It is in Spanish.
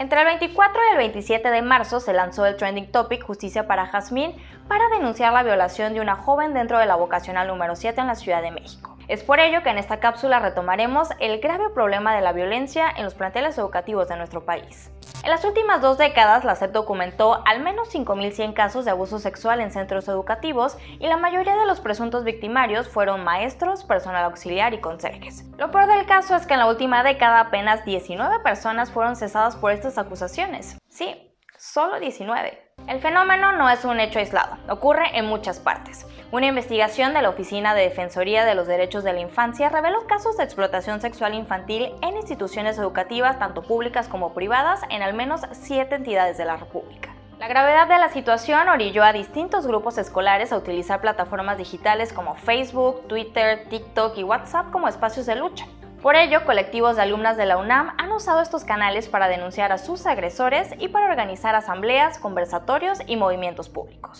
Entre el 24 y el 27 de marzo se lanzó el trending topic Justicia para Jazmín para denunciar la violación de una joven dentro de la vocacional número 7 en la Ciudad de México. Es por ello que en esta cápsula retomaremos el grave problema de la violencia en los planteles educativos de nuestro país. En las últimas dos décadas, la SEP documentó al menos 5.100 casos de abuso sexual en centros educativos y la mayoría de los presuntos victimarios fueron maestros, personal auxiliar y conserjes. Lo peor del caso es que en la última década apenas 19 personas fueron cesadas por estas acusaciones. Sí, solo 19. El fenómeno no es un hecho aislado, ocurre en muchas partes. Una investigación de la Oficina de Defensoría de los Derechos de la Infancia reveló casos de explotación sexual infantil en instituciones educativas tanto públicas como privadas en al menos siete entidades de la República. La gravedad de la situación orilló a distintos grupos escolares a utilizar plataformas digitales como Facebook, Twitter, TikTok y WhatsApp como espacios de lucha. Por ello, colectivos de alumnas de la UNAM han usado estos canales para denunciar a sus agresores y para organizar asambleas, conversatorios y movimientos públicos.